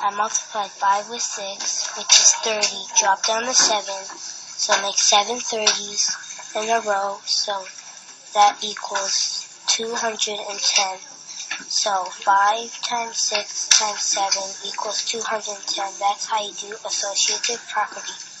I multiplied 5 with 6, which is 30. Drop down the 7, so make 7 30s in a row, so that equals 210. So 5 times 6 times 7 equals 210. That's how you do associative property.